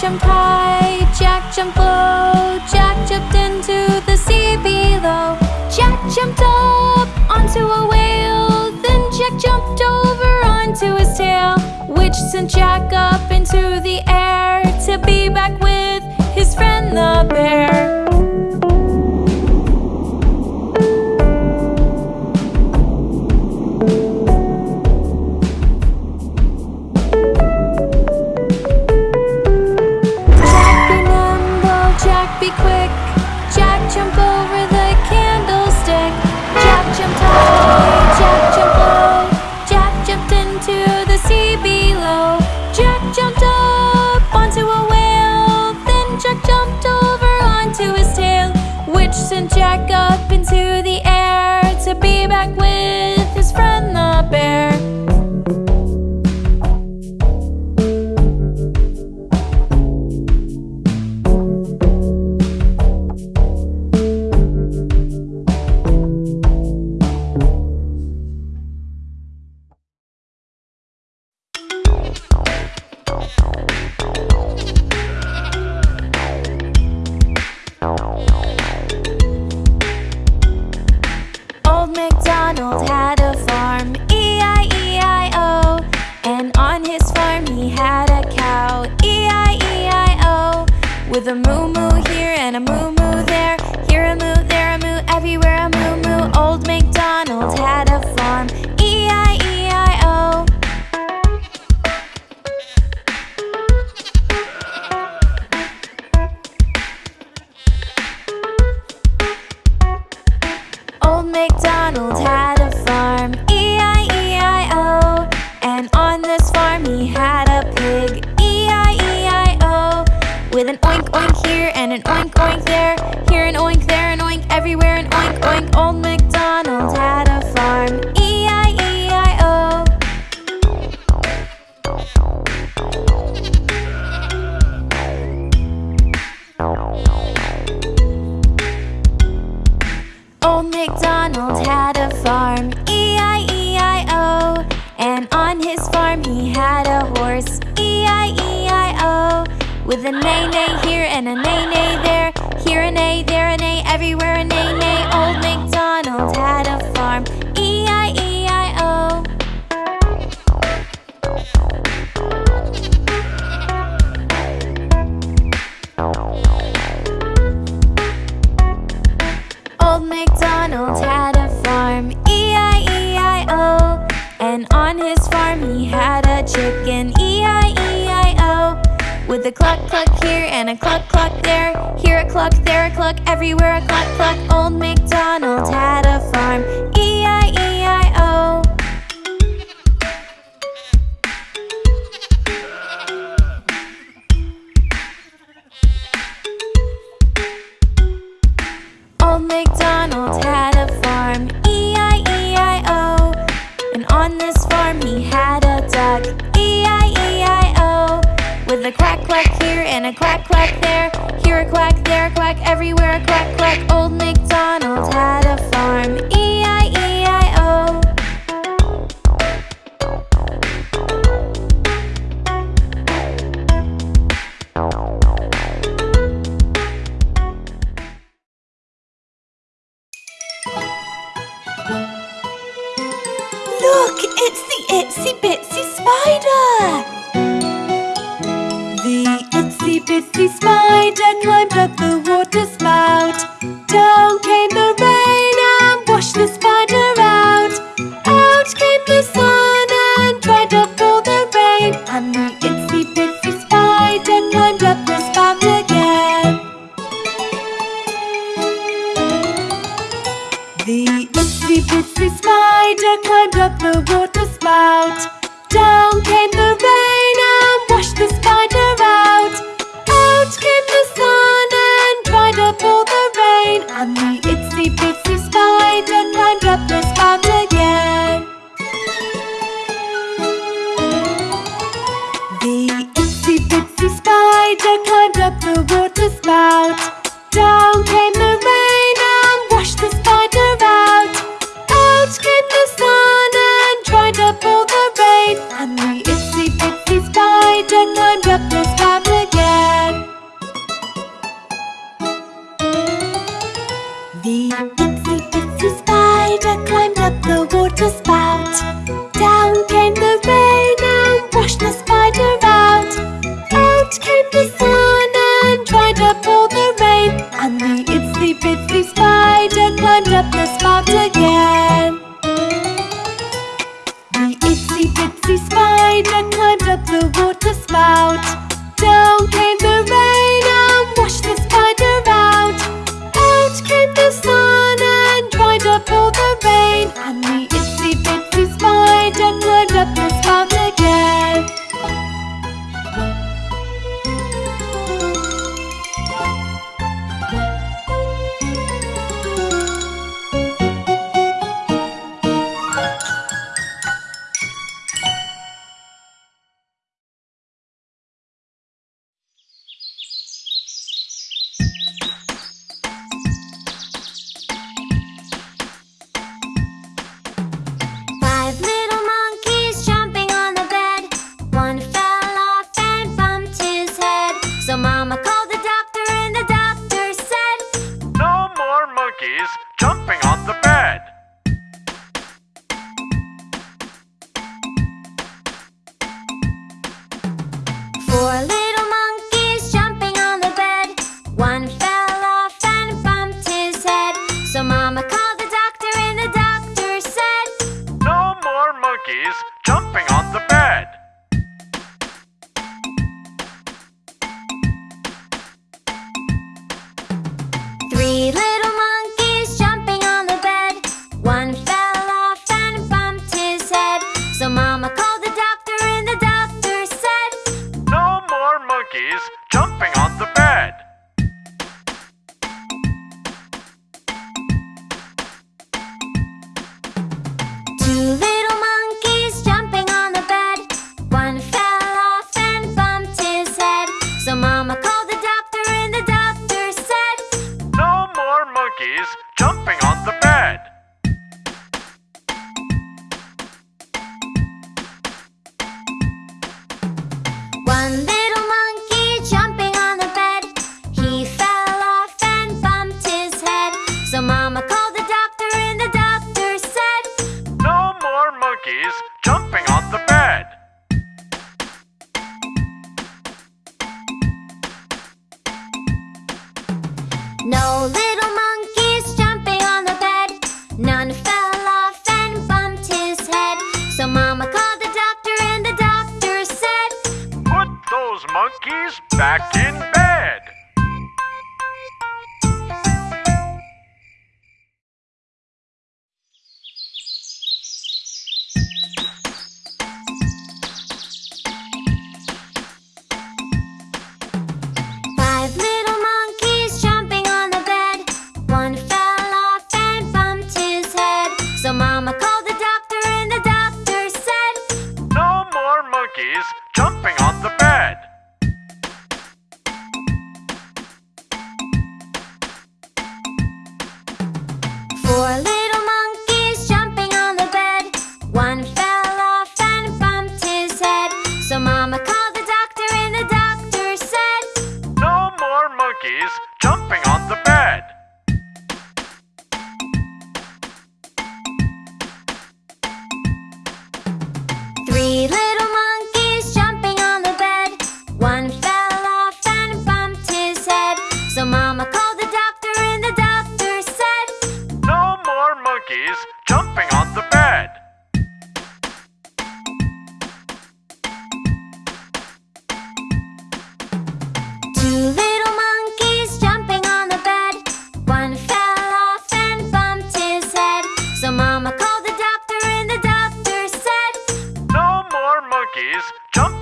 jumped high, Jack jumped low, Jack jumped into the sea below. Jack jumped up onto a whale, then Jack jumped over onto his tail, which sent Jack up into the air to be back with his friend the bear. McDonald had everywhere I go. It's the smile. Up the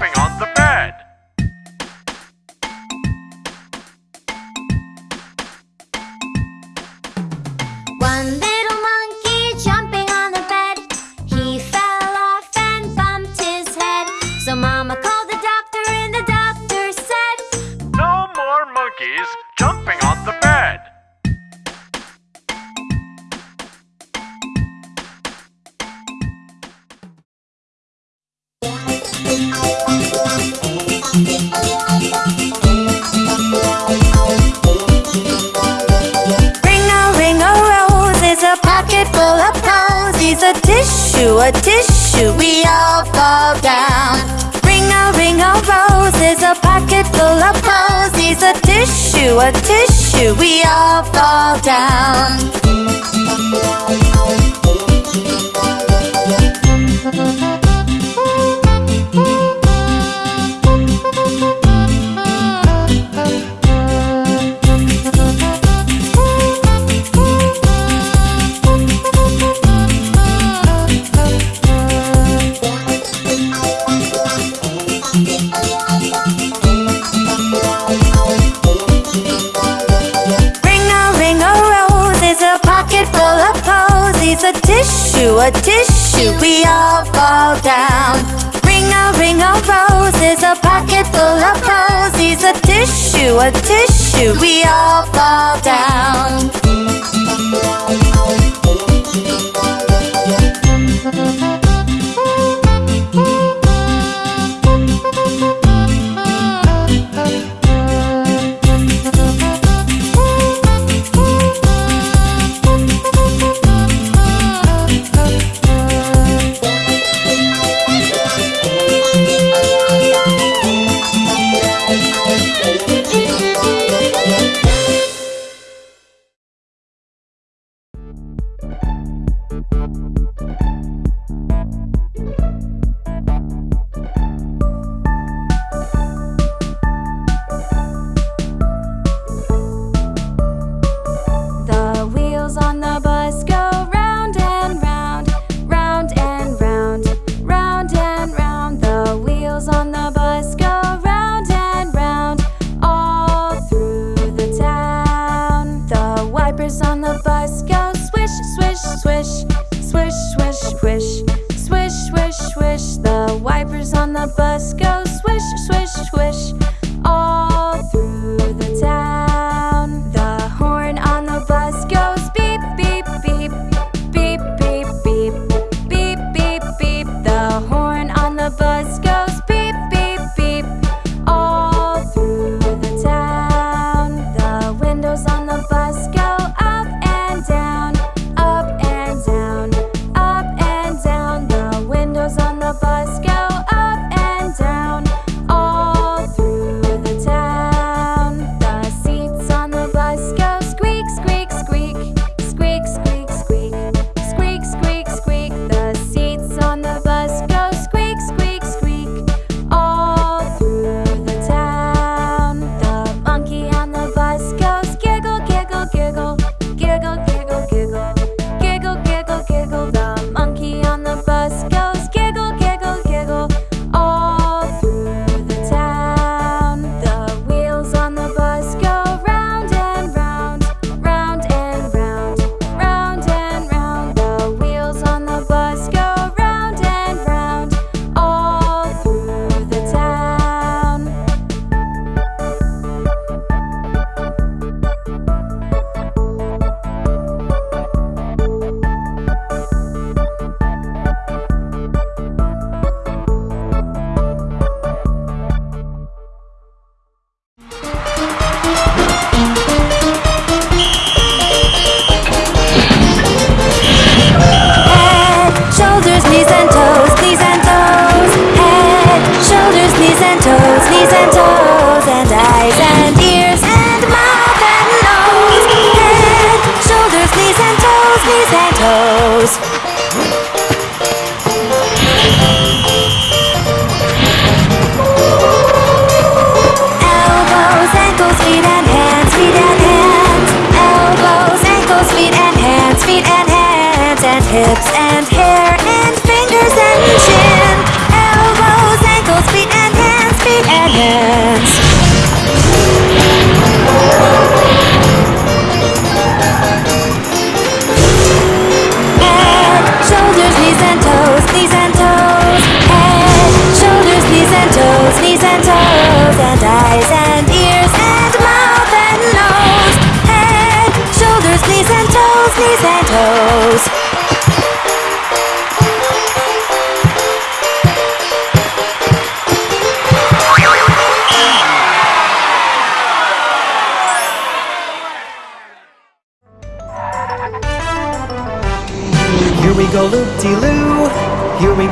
on the bed.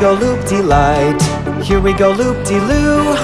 Go loop-de-light. Here we go loop-de-loo.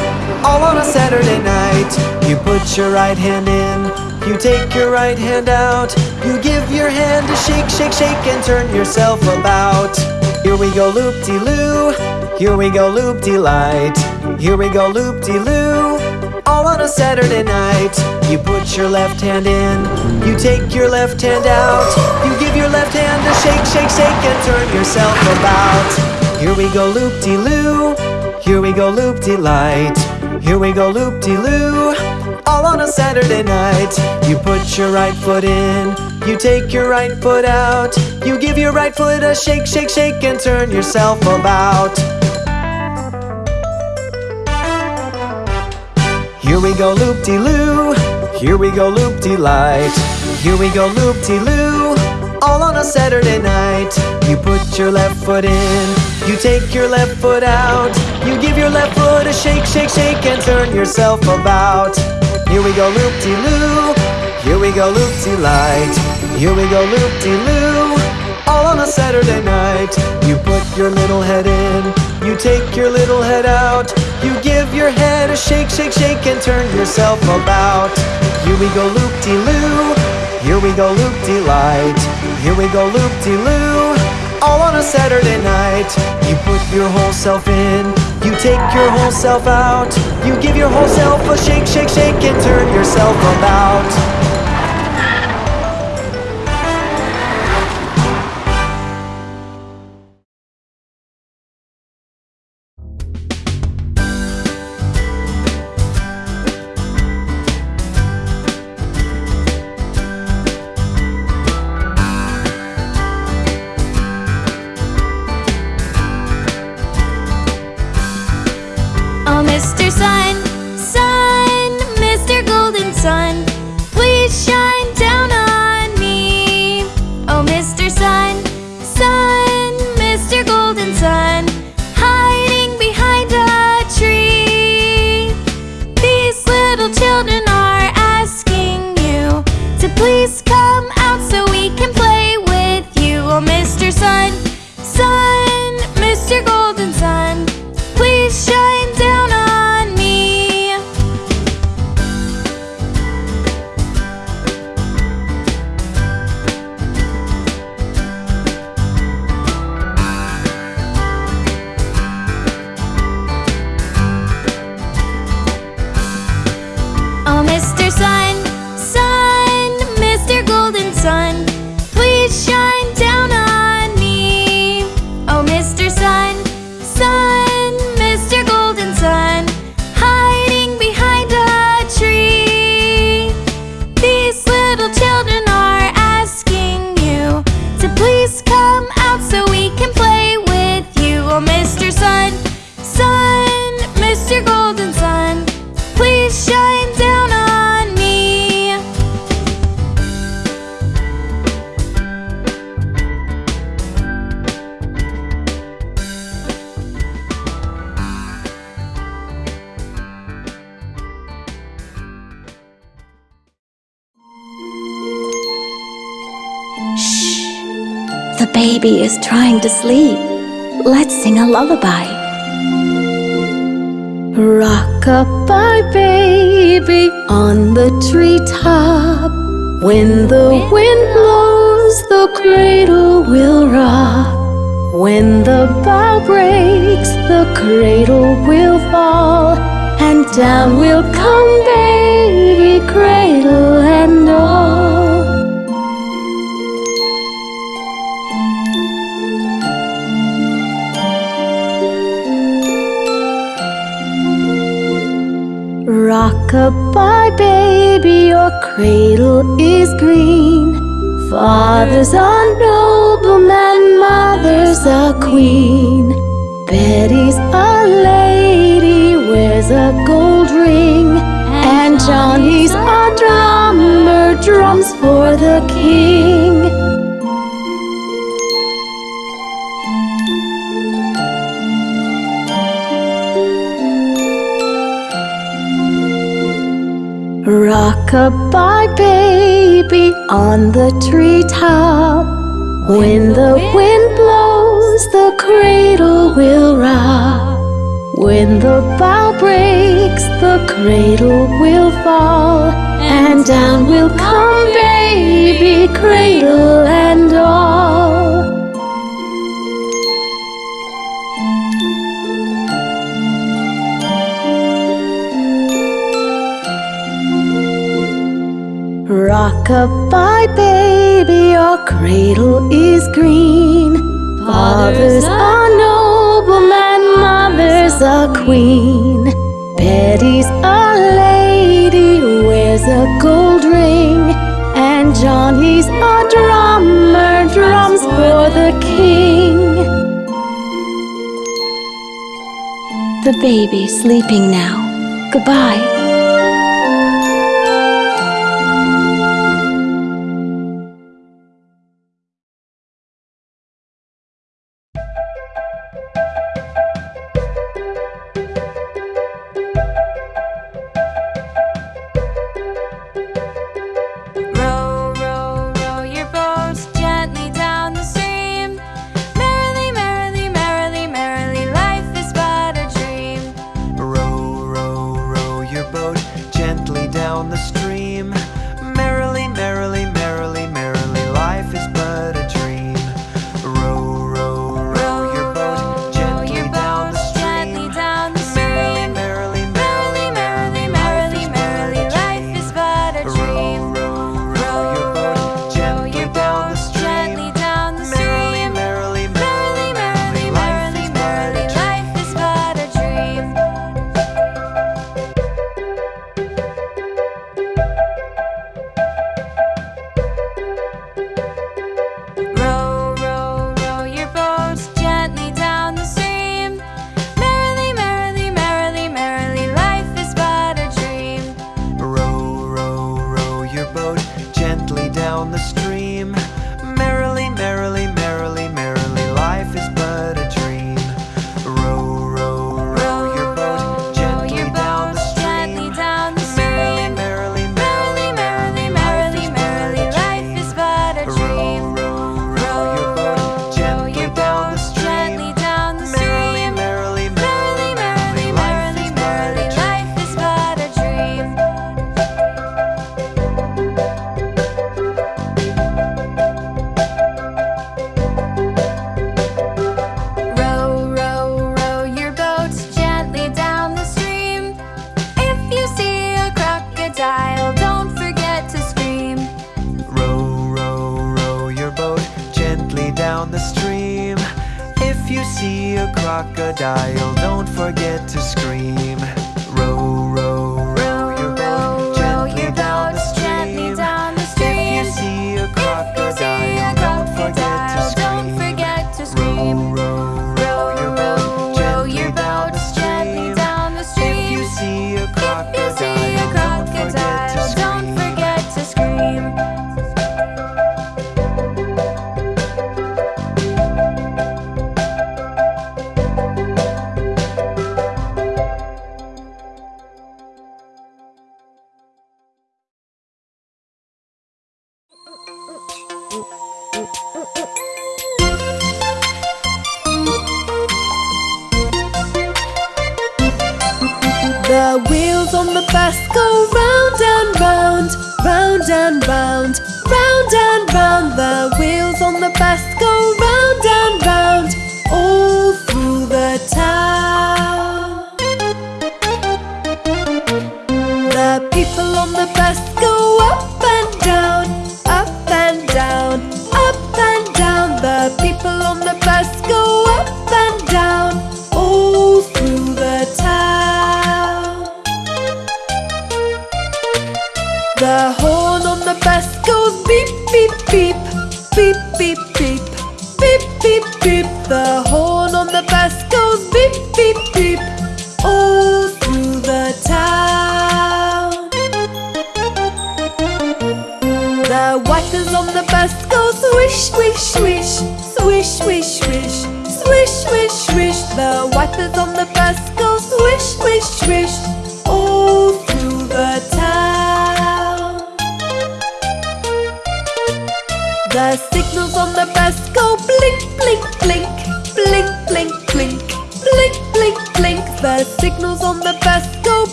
All on a Saturday night. You put your right hand in. You take your right hand out. You give your hand a shake, shake, shake, and turn yourself about. Here we go loop-de-loo. Here we go loop-de-light. Here we go loop-de-loo. All on a Saturday night. You put your left hand in. You take your left hand out. You give your left hand a shake, shake, shake, and turn yourself about. Here we go loop-de-loo. Here we go loop-de-light. Here we go loop-de-loo. All on a Saturday night. You put your right foot in. You take your right foot out. You give your right foot a shake, shake, shake, and turn yourself about. Here we go loop-de-loo. Here we go loop-de-light. Here we go loop-de-loo. All on a Saturday night. You put your left foot in. You take your left foot out. You give your left foot a shake, shake, shake, and turn yourself about. Here we go loop-de-loo. Here we go loop-de-light. Here we go loop-de-loo. All on a Saturday night. You put your little head in. You take your little head out. You give your head a shake, shake, shake, and turn yourself about. Here we go loop-de-loo. Here we go loop-de-light. Here we go loop-de-loo. All on a Saturday night. You put your whole self in. You take your whole self out. You give your whole self a shake, shake, shake, and turn yourself about. Lullaby. Rock-a-bye baby on the treetop. When the wind blows, the cradle will rock. When the bough breaks, the cradle will fall. And down will come baby, cradle and all. Rock-a-bye baby, your cradle is green. Father's a nobleman, mother's a queen. Betty's a lady, wears a gold ring. And Johnny's a drummer, drums for the king. Goodbye, baby, on the treetop. When the wind blows, the cradle will rock. When the bough breaks, the cradle will fall. And down will come, baby, cradle and all. Rock-a-bye, baby, your cradle is green. Father's a nobleman, mother's a queen. Betty's a lady, wears a gold ring. And Johnny's a drummer, drums for the king. The baby's sleeping now. Goodbye.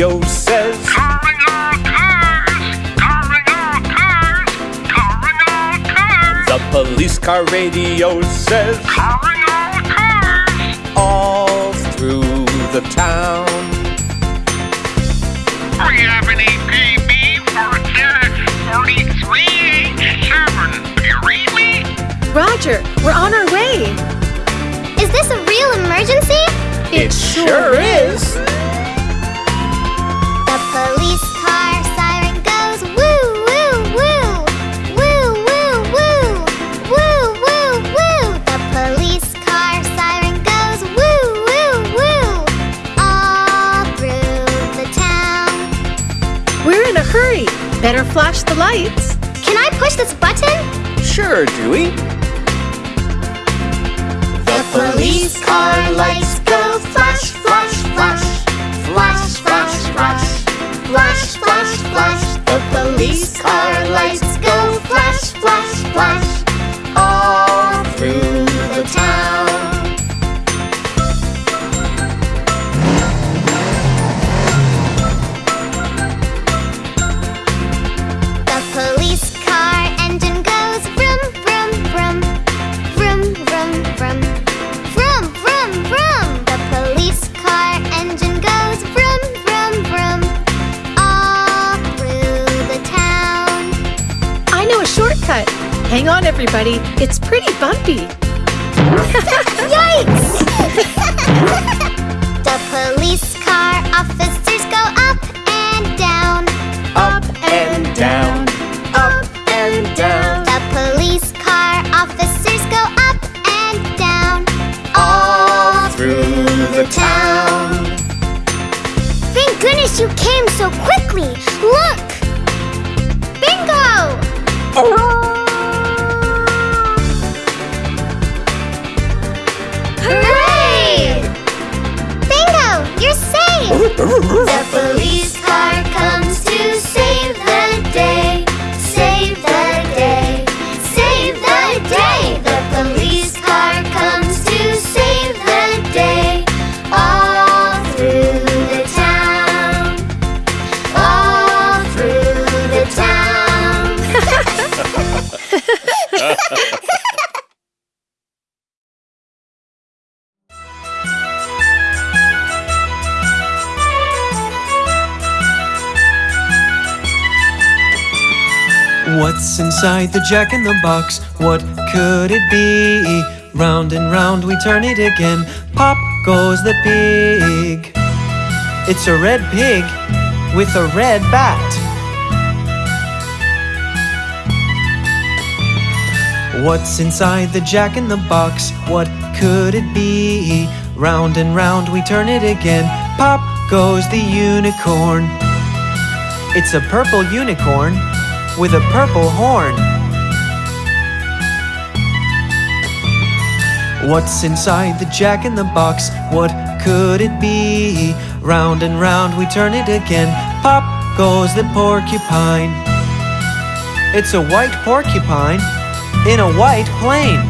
radio says. Calling all cars! Calling all cars! Calling all cars! The police car radio says. Calling all cars! All through the town. We have an APB for a 4387. Do you read me? Roger, we're on our way. Is this a real emergency? It, it sure is. is. flash the lights. Can I push this button? Sure, Dewey. The police car lights go flash, flash, flash. Flash, flash, flash. Flash, flash, flash. The police car lights Hang on, everybody. It's pretty bumpy. Yikes! the police car officers go up and down. Up and down, up and down. The police car officers go up and down. All Through the town. Thank goodness you came so quickly. Look! Bingo! Hooray! Zephyr What's inside the jack in the box? What could it be? Round and round we turn it again. Pop goes the pig. It's a red pig with a red bat. What's inside the jack in the box? What could it be? Round and round we turn it again. Pop goes the unicorn. It's a purple unicorn with a purple horn. What's inside the jack in the box? What could it be? Round and round we turn it again. Pop goes the porcupine. It's a white porcupine in a white plane.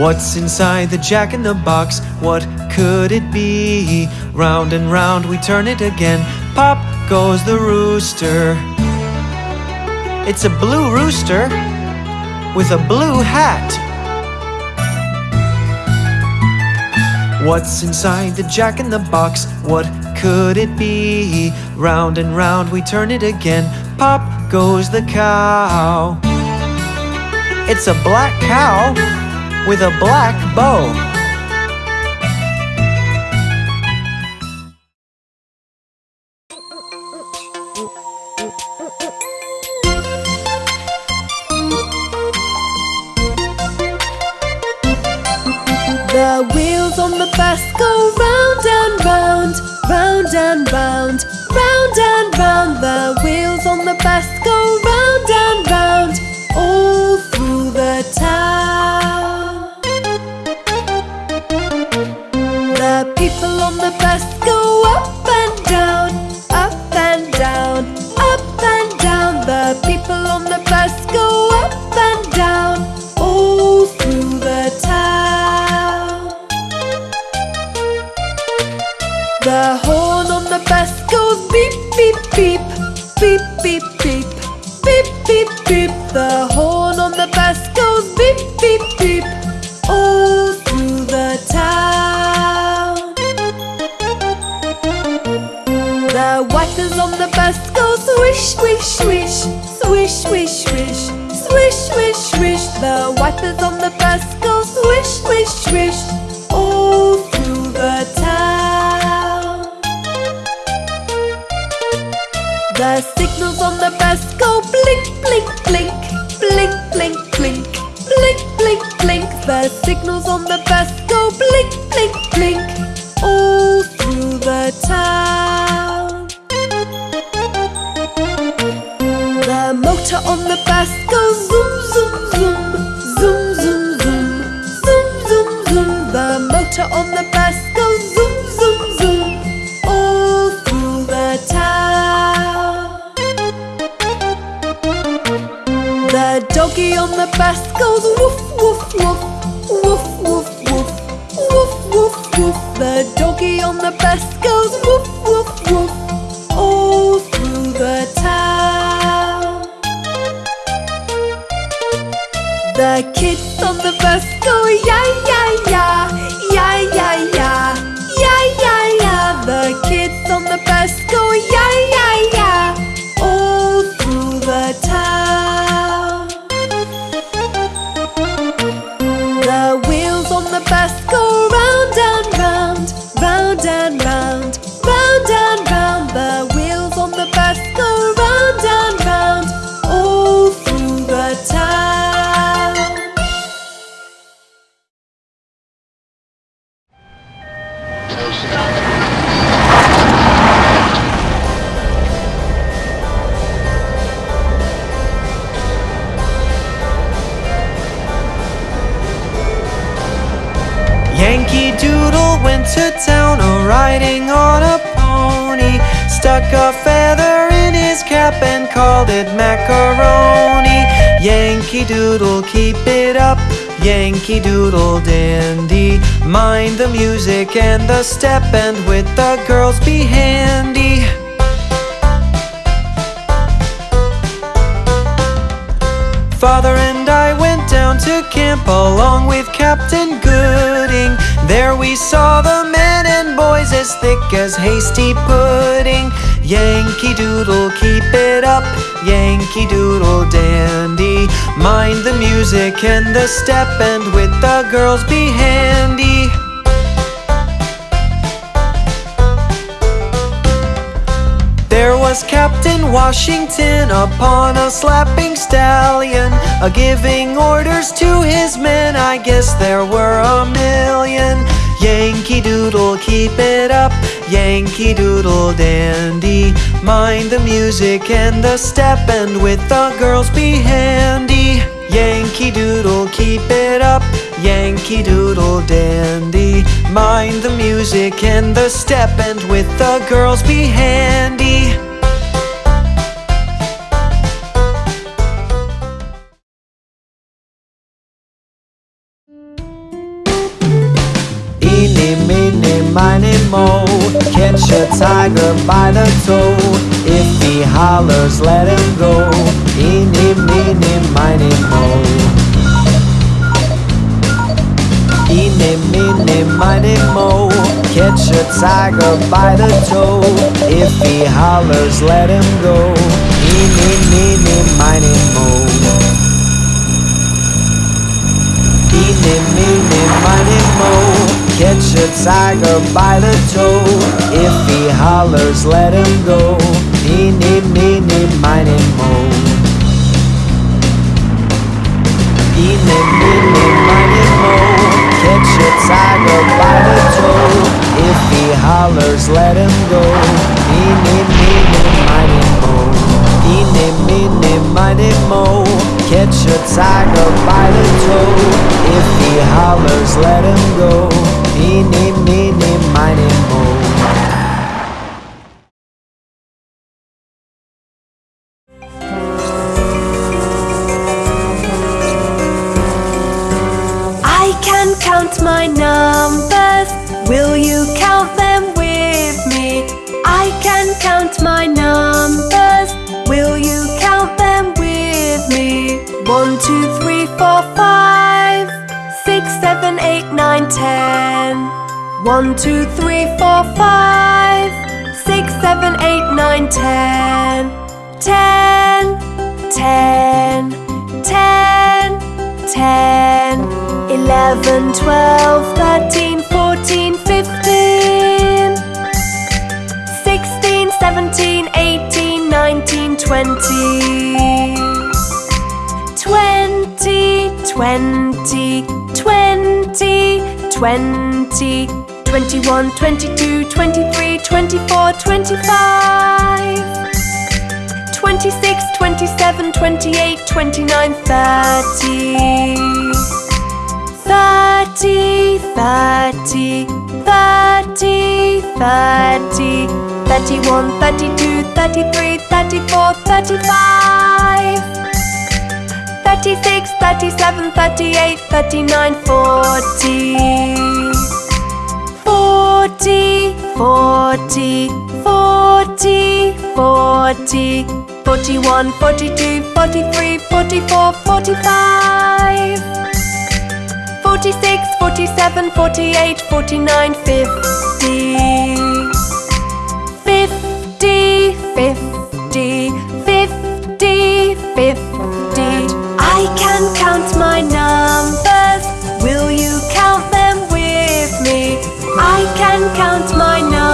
What's inside the jack in the box? What could it be? Round and round we turn it again. Pop goes the rooster. It's a blue rooster with a blue hat. What's inside the jack in the box? What could it be? Round and round we turn it again. Pop goes the cow. It's a black cow with a black bow. The wipers on the bus. Go swish, swish, swish, swish, swish, swish, swish, swish, swish. The wipers on the bus. Go swish, swish, swish, all through the town. The signals on the bus. Go blink, blink, blink, blink, blink, blink, blink, blink, blink. The signals on the bus. Go blink, blink, blink, all through the town. Motor on the bus goes zoom, zoom, zoom, zoom, zoom, zoom, zoom, zoom, zoom. The motor on the bus goes zoom, zoom, zoom, all through the town. The doggy on the bus goes woof, woof, woof, woof, woof, woof, woof, woof, woof. The doggy on the bus goes woof, woof, Yankee Doodle went to town a riding on a pony. Stuck a feather in his cap and called it macaroni. Yankee Doodle, keep it up. Yankee Doodle dandy. Mind the music and the step, and with the girls be handy. Father and I went down to camp along with Captain Gooding. There we saw the men and boys as thick as hasty pudding. Yankee Doodle, keep it up. Yankee Doodle dandy. Mind the music and the step, and with the girls be handy. Was Captain Washington upon a slapping stallion, a giving orders to his men. I guess there were a million. Yankee Doodle, keep it up. Yankee Doodle dandy. Mind the music and the step, and with the girls be handy. Yankee Doodle, keep it up. Yankee Doodle dandy. Mind the music and the step, and with the girls be handy. Meeny, miny, mo Catch a tiger by the toe. If he hollers, let him go. Eeny, meeny, miny, mo Eeny, meeny, miny, mo Catch a tiger by the toe. If he hollers, let him go tiger by the toe. If he hollers, let him go. Eeny, meeny, miny, mo. Eeny, meeny, miny, mo. Catch a tiger by the toe. If he hollers, let him go. Eeny, meeny, miny, mo. Eeny, meeny, miny, mo. Catch a tiger by the toe. If he hollers, let him go Eeny, meeny, miny, mo I One, two, three, four, five, six, seven, eight, nine, ten. Ten, ten, ten, ten. Eleven, twelve, thirteen, fourteen, fifteen. Sixteen, seventeen, eighteen, nineteen, twenty. Twenty, twenty, twenty, twenty. Twenty-one, twenty-two, twenty-three, twenty-four, twenty-five. 26, 27, 28, 29, 30. 30, 30, 30, 30. 31, 32, 33, 34, 35. 36, 37, 38, 39, 40. 40, 40, 40, 40, 41, 42, 43, 44, 45, 46, 47, 48, 49, 50, 50, 50, 50, 50. I can count my numbers. and count my numbers.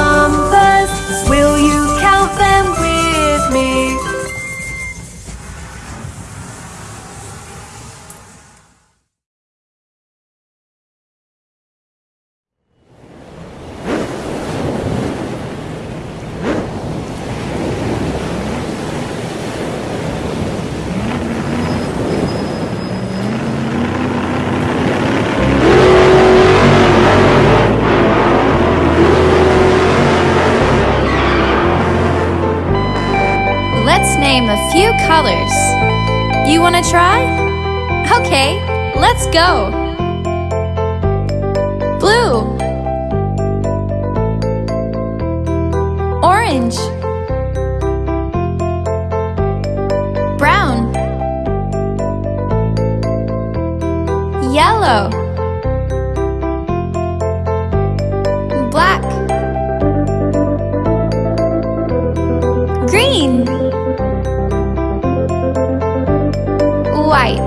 colors. You wanna try? Okay, let's go! Blue Orange Brown Yellow Black White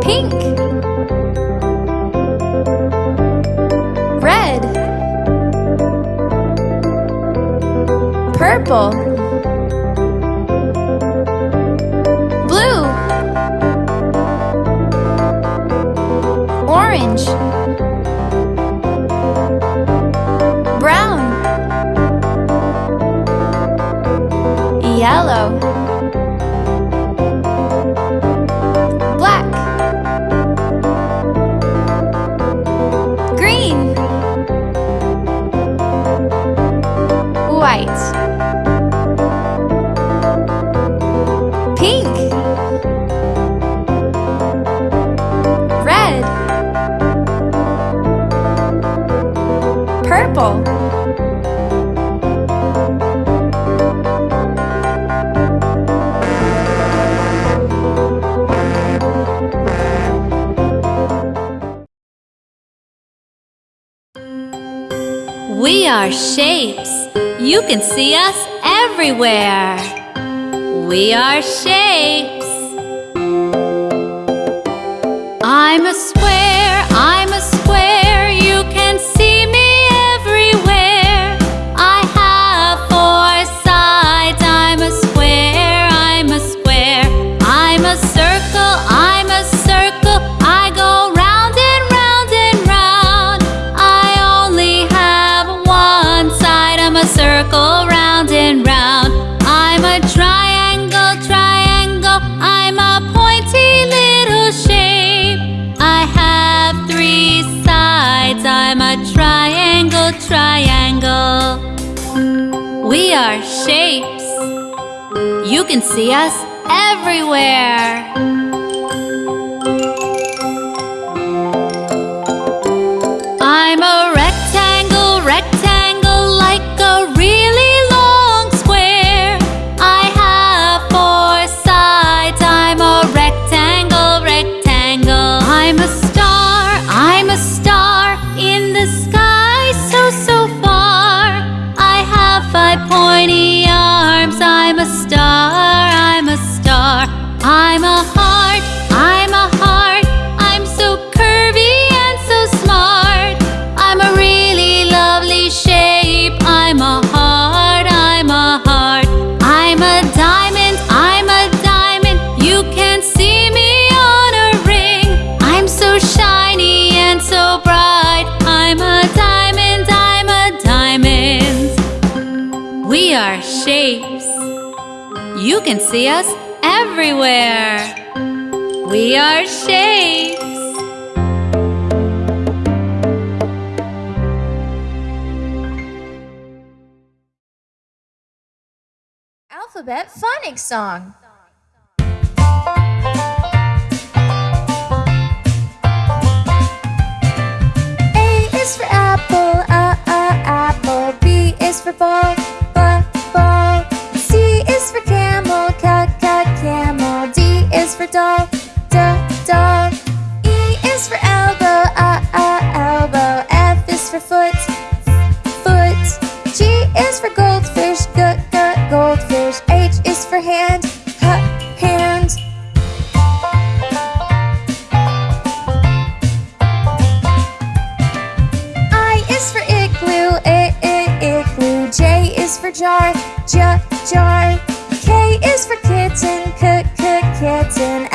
Pink. Red. Purple. shapes. You can see us everywhere. We are shapes. I'm a triangle. We are shapes. You can see us everywhere. I'm a see us everywhere. We are shapes. Alphabet Phonics Song for jar, j jar. K is for kitten, k k kitten.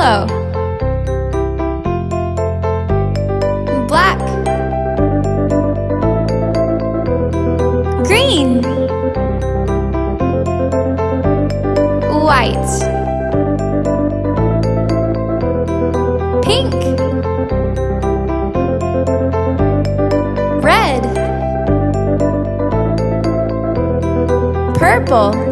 Yellow. Black. Green. White. Pink. Red. Purple.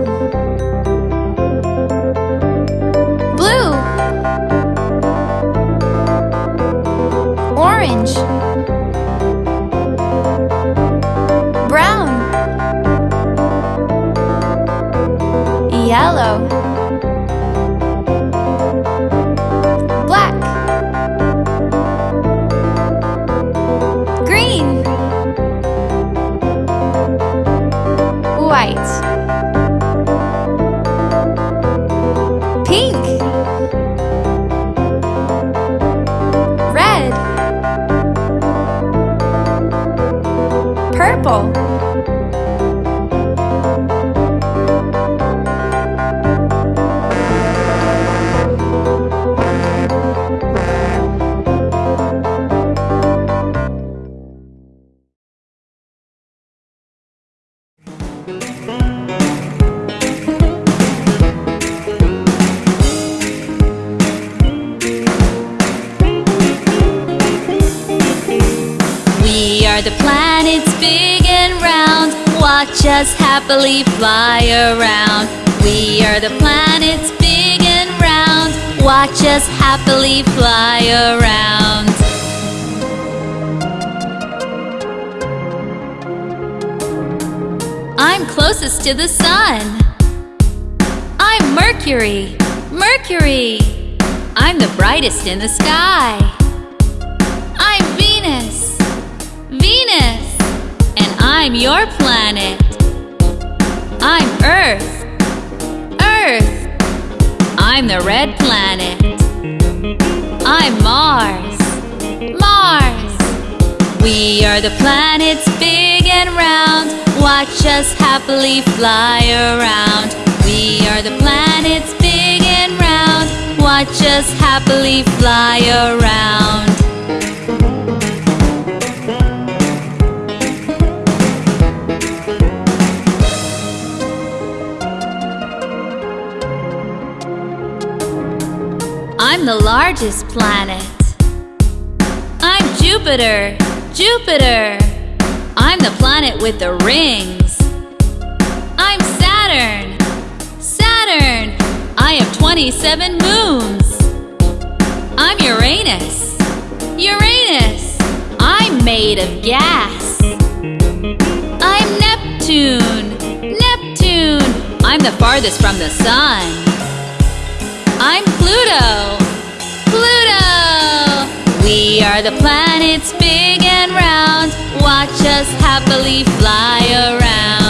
Orange. I'm closest to the sun. I'm Mercury. Mercury. I'm the brightest in the sky. I'm Venus. Venus. And I'm your planet. I'm Earth. Earth. I'm the red planet. I'm Mars. We are the planets big and round. Watch us happily fly around. We are the planets big and round. Watch us happily fly around. I'm the largest planet. I'm Jupiter. Jupiter. I'm the planet with the rings. I'm Saturn. Saturn. I have 27 moons. I'm Uranus. Uranus. I'm made of gas. I'm Neptune. Neptune. I'm the farthest from the sun. I'm Pluto. We are the planets big and round. Watch us happily fly around.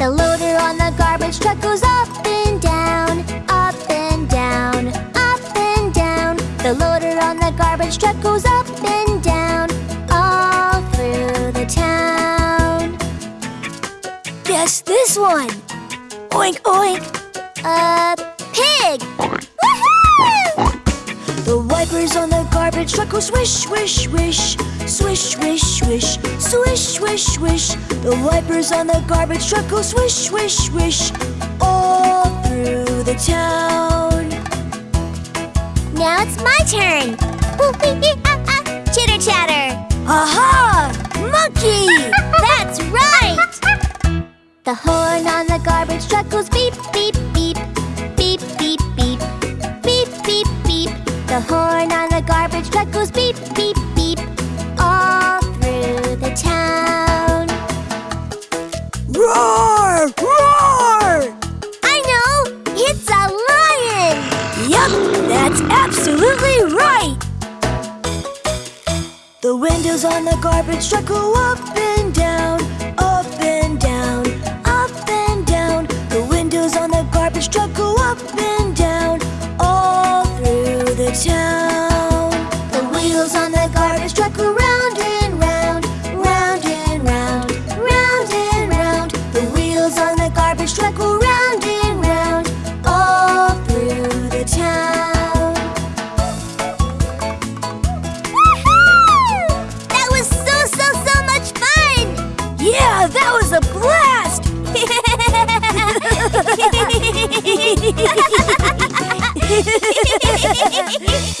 The loader on the garbage truck goes up and down, up and down, up and down. The loader on the garbage truck goes up and down, all through the town. Guess this one! Oink oink! A truckle swish, swish, swish. Swish, swish, swish. Swish, swish, swish. The wipers on the garbage truck go swish, swish, swish. All through the town. Now it's my turn. Chitter chatter. Aha! Monkey! That's right! The horn on the garbage truck goes beep, beep, The horn on the garbage truck goes beep, beep, beep, all through the town. Roar! Roar! I know! It's a lion! Yup, that's absolutely right! The windows on the garbage truck go up and down, Yeah.